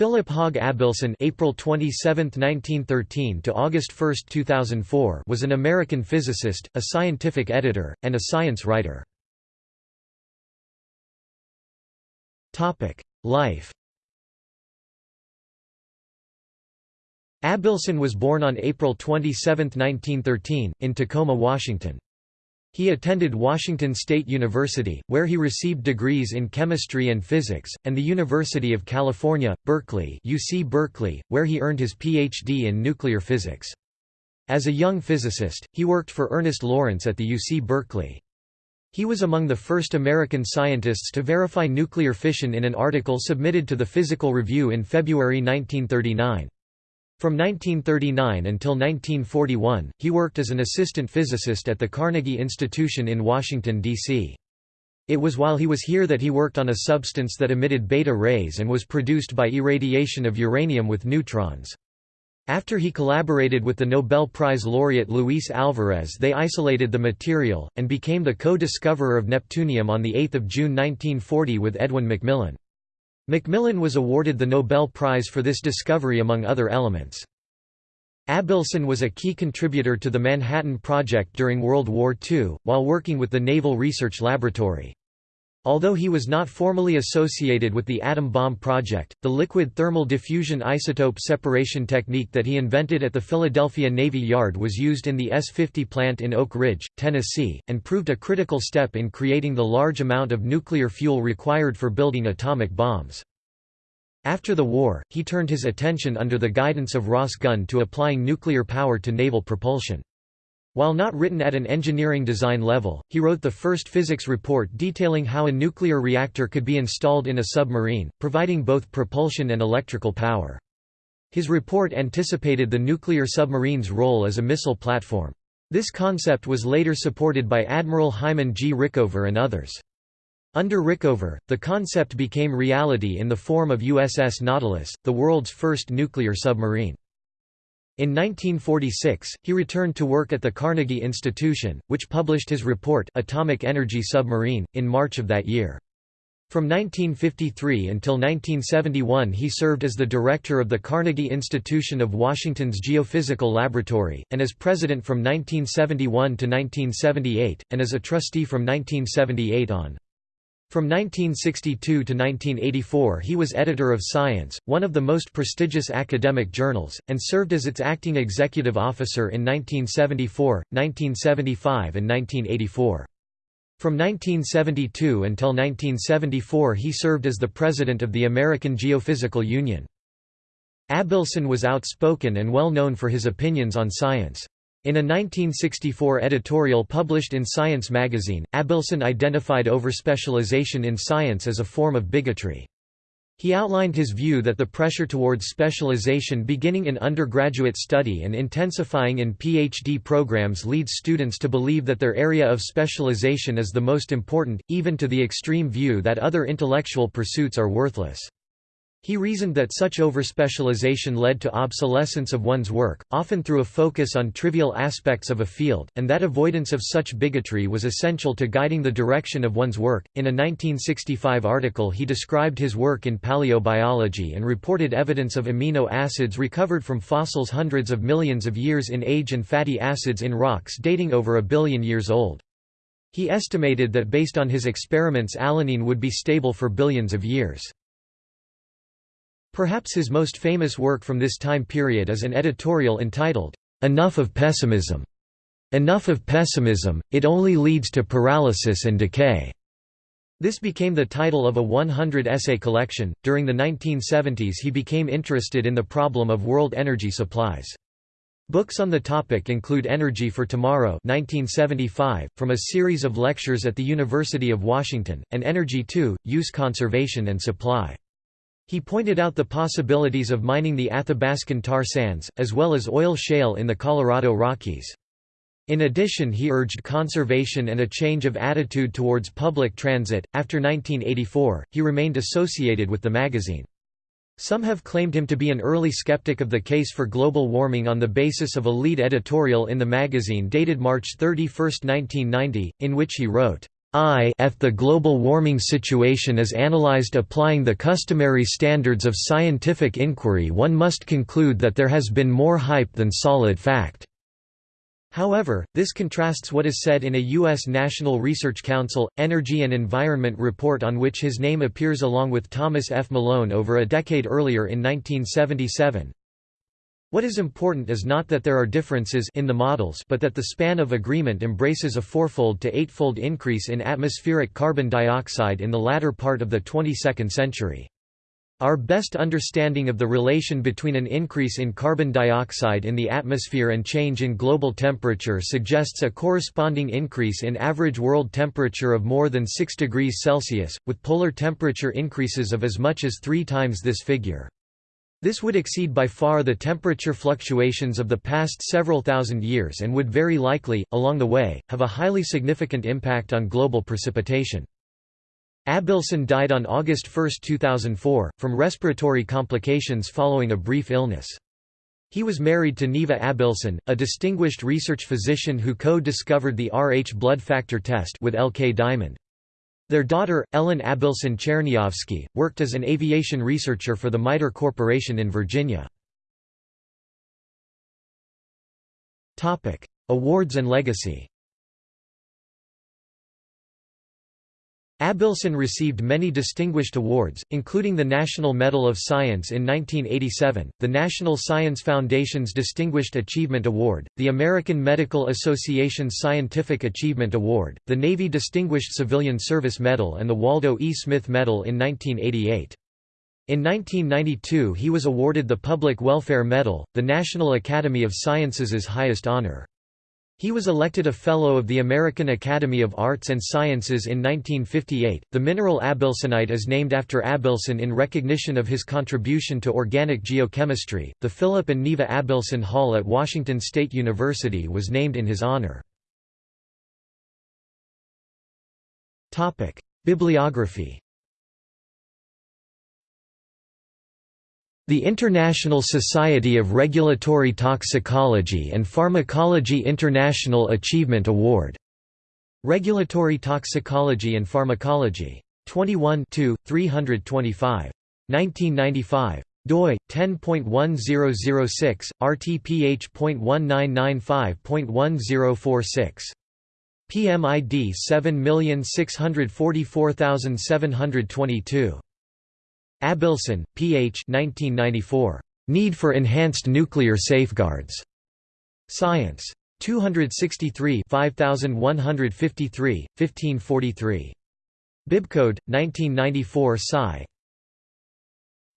Philip Hauge Abelson April 27, 1913 to August 1, 2004 was an American physicist, a scientific editor, and a science writer. Topic: Life Abelson was born on April 27, 1913, in Tacoma, Washington. He attended Washington State University, where he received degrees in chemistry and physics, and the University of California, Berkeley, UC Berkeley, where he earned his Ph.D. in nuclear physics. As a young physicist, he worked for Ernest Lawrence at the UC Berkeley. He was among the first American scientists to verify nuclear fission in an article submitted to the Physical Review in February 1939. From 1939 until 1941, he worked as an assistant physicist at the Carnegie Institution in Washington, D.C. It was while he was here that he worked on a substance that emitted beta rays and was produced by irradiation of uranium with neutrons. After he collaborated with the Nobel Prize laureate Luis Alvarez they isolated the material, and became the co-discoverer of neptunium on 8 June 1940 with Edwin McMillan. McMillan was awarded the Nobel Prize for this discovery among other elements. Abelson was a key contributor to the Manhattan Project during World War II, while working with the Naval Research Laboratory. Although he was not formally associated with the atom bomb project, the liquid thermal diffusion isotope separation technique that he invented at the Philadelphia Navy Yard was used in the S-50 plant in Oak Ridge, Tennessee, and proved a critical step in creating the large amount of nuclear fuel required for building atomic bombs. After the war, he turned his attention under the guidance of Ross Gunn to applying nuclear power to naval propulsion. While not written at an engineering design level, he wrote the first physics report detailing how a nuclear reactor could be installed in a submarine, providing both propulsion and electrical power. His report anticipated the nuclear submarine's role as a missile platform. This concept was later supported by Admiral Hyman G. Rickover and others. Under Rickover, the concept became reality in the form of USS Nautilus, the world's first nuclear submarine. In 1946, he returned to work at the Carnegie Institution, which published his report Atomic Energy Submarine, in March of that year. From 1953 until 1971 he served as the director of the Carnegie Institution of Washington's Geophysical Laboratory, and as president from 1971 to 1978, and as a trustee from 1978 on. From 1962 to 1984 he was editor of Science, one of the most prestigious academic journals, and served as its acting executive officer in 1974, 1975 and 1984. From 1972 until 1974 he served as the president of the American Geophysical Union. Abelson was outspoken and well known for his opinions on science. In a 1964 editorial published in Science magazine, Abelson identified overspecialization in science as a form of bigotry. He outlined his view that the pressure towards specialization beginning in undergraduate study and intensifying in PhD programs leads students to believe that their area of specialization is the most important, even to the extreme view that other intellectual pursuits are worthless. He reasoned that such overspecialization led to obsolescence of one's work, often through a focus on trivial aspects of a field, and that avoidance of such bigotry was essential to guiding the direction of one's work. In a 1965 article, he described his work in paleobiology and reported evidence of amino acids recovered from fossils hundreds of millions of years in age and fatty acids in rocks dating over a billion years old. He estimated that based on his experiments alanine would be stable for billions of years. Perhaps his most famous work from this time period is an editorial entitled, "'Enough of Pessimism' Enough of pessimism, it only leads to paralysis and decay. This became the title of a 100 essay collection. During the 1970s, he became interested in the problem of world energy supplies. Books on the topic include Energy for Tomorrow 1975, from a series of lectures at the University of Washington, and Energy 2, Use Conservation and Supply. He pointed out the possibilities of mining the Athabascan tar sands, as well as oil shale in the Colorado Rockies. In addition, he urged conservation and a change of attitude towards public transit. After 1984, he remained associated with the magazine. Some have claimed him to be an early skeptic of the case for global warming on the basis of a lead editorial in the magazine dated March 31, 1990, in which he wrote, if the global warming situation is analyzed applying the customary standards of scientific inquiry one must conclude that there has been more hype than solid fact. However, this contrasts what is said in a U.S. National Research Council, Energy and Environment report on which his name appears along with Thomas F. Malone over a decade earlier in 1977. What is important is not that there are differences in the models but that the span of agreement embraces a fourfold to eightfold increase in atmospheric carbon dioxide in the latter part of the 22nd century. Our best understanding of the relation between an increase in carbon dioxide in the atmosphere and change in global temperature suggests a corresponding increase in average world temperature of more than 6 degrees Celsius, with polar temperature increases of as much as three times this figure. This would exceed by far the temperature fluctuations of the past several thousand years and would very likely, along the way, have a highly significant impact on global precipitation. Abelson died on August 1, 2004, from respiratory complications following a brief illness. He was married to Neva Abelson, a distinguished research physician who co-discovered the Rh blood factor test with L. K. Diamond. Their daughter, Ellen Abelson Cherniavsky, worked as an aviation researcher for the MITRE Corporation in Virginia. Awards and legacy Abelson received many distinguished awards, including the National Medal of Science in 1987, the National Science Foundation's Distinguished Achievement Award, the American Medical Association's Scientific Achievement Award, the Navy Distinguished Civilian Service Medal and the Waldo E. Smith Medal in 1988. In 1992 he was awarded the Public Welfare Medal, the National Academy of Sciences' highest honor. He was elected a Fellow of the American Academy of Arts and Sciences in 1958. The mineral abelsonite is named after Abelson in recognition of his contribution to organic geochemistry. The Philip and Neva Abelson Hall at Washington State University was named in his honor. Topic: Bibliography The International Society of Regulatory Toxicology and Pharmacology International Achievement Award. Regulatory Toxicology and Pharmacology. 21 325. 1995 doi 10.1006 rtph.1995.1046 PMID 7644722 Abelson, P.H. 1994. Need for Enhanced Nuclear Safeguards. Science. 263 5153, 1543. Bibcode, 1994 Sci.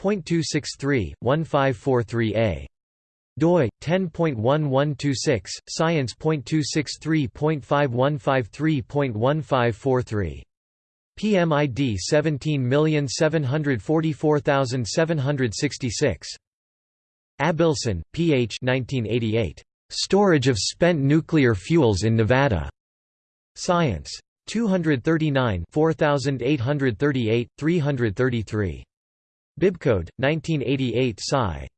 .263, 1543a. doi 10.1126 science.263.5153.1543 PMID 17744766. Abelson, P.H. 1988. Storage of Spent Nuclear Fuels in Nevada. Science. 239 4838, 333. Bibcode, 1988 Sci.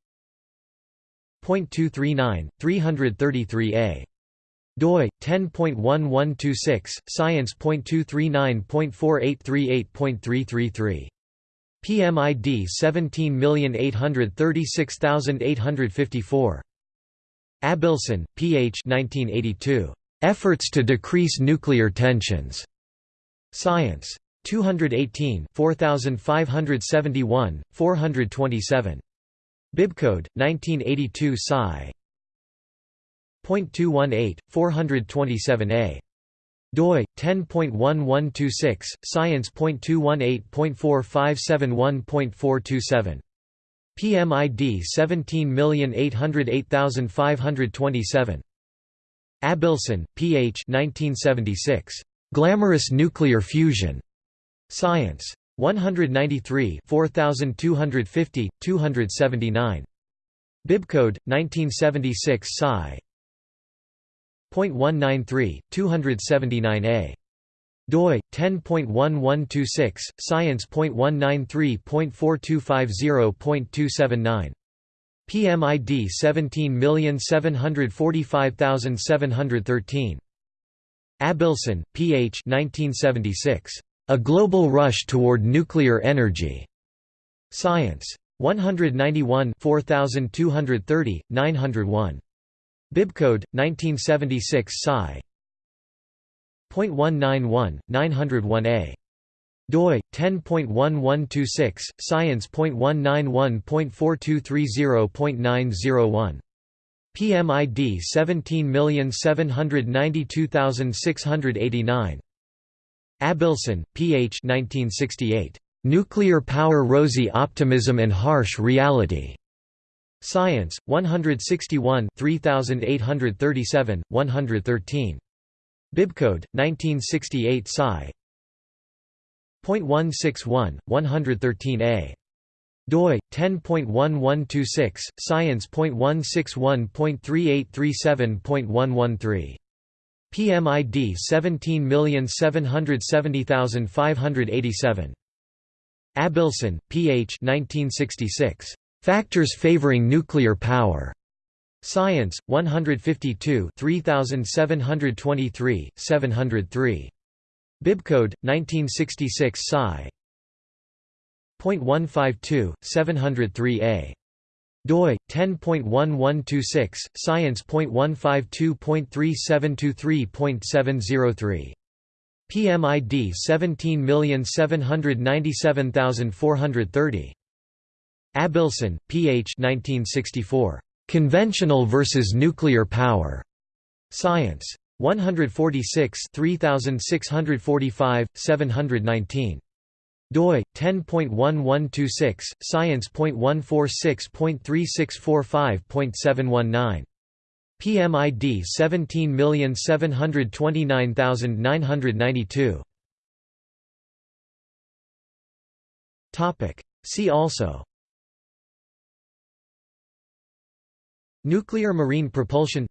.239, 333a doi 10.1126 science.239.4838.333 PMID 17836854 Abelson, P.H. 1982. Efforts to Decrease Nuclear Tensions. Science. 218 4571, 427. Bibcode, 1982 Sci. 0.218, 427a. doi 10.1126 science.218.4571.427 PMID 17808527 Abelson, P.H. 1976. Glamorous Nuclear Fusion. Science. 193 4250, 279. Bibcode, 1976 Sci. 0.193, 279a. doi 10.1126 science.193.4250.279 PMID 17745713 Abelson, P.H. 1976. A Global Rush Toward Nuclear Energy. Science. 191 4230, 901. Bibcode 1976 Sci. .191 901a doi 10.1126 science.191.4230.901 PMID 17792689 Abelson, P.H. 1968. Nuclear Power Rosy Optimism and Harsh Reality. Science, 161 3837, 113. Bibcode, 1968 Sci. .161, 113a. doi 10.1126 science.161.3837.113 PMID 17770587 Abelson, P.H. 1966. Factors favoring nuclear power. Science, 152 3723, 703. Bibcode, 1966 Sci. .152, 703a doi 10.1126 science.152.3723.703 PMID 17797430 Abelson, P.H. 1964. Conventional versus Nuclear Power. Science. 146 3645, 719 doi 10.1126 science.146.3645.719 PMID 17729992 Topic See also Nuclear marine propulsion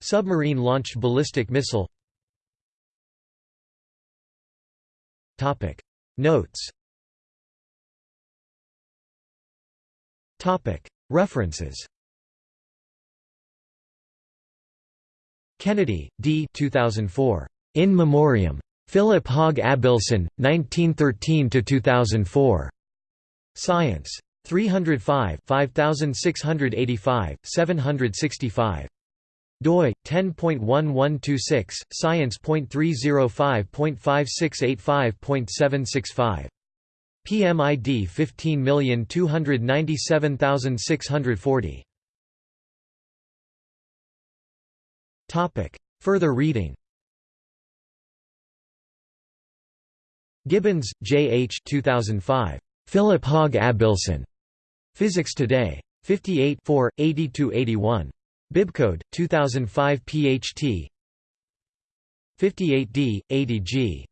Submarine launched ballistic missile Topic Notes References Kennedy, D. 2004. In Memoriam. Philip Hauge Abelson, 1913–2004. Science. 305 5685, 765 doi 10.1126 science.305.5685.765 PMID 15297640 Topic Further reading Gibbons, J. H. 2005. Philip Hauge Abelson. Physics Today. 58 80–81. Bibcode 2005 PHT 58D 80G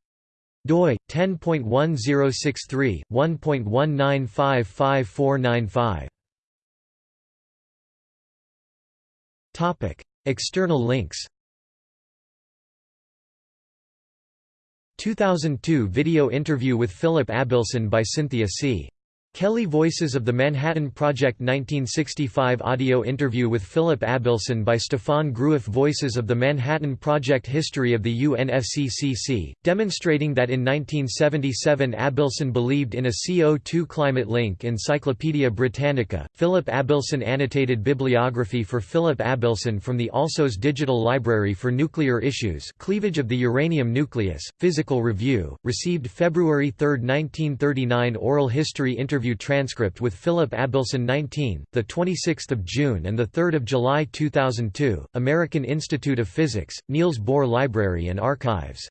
doi 10.1063 1.19555495 Topic External links 2002 video interview with Philip Abelson by Cynthia C. Kelly Voices of the Manhattan Project 1965 audio interview with Philip Abelson by Stefan Groueff Voices of the Manhattan Project History of the UNFCCC, demonstrating that in 1977 Abelson believed in a CO2 climate link Encyclopaedia Britannica, Philip Abelson annotated bibliography for Philip Abelson from the Alsos Digital Library for Nuclear Issues Cleavage of the Uranium Nucleus, Physical Review, received February 3, 1939 oral history interview interview transcript with Philip Abelson 19, the 26th of June and the 3rd of July 2002, American Institute of Physics, Niels Bohr Library and Archives.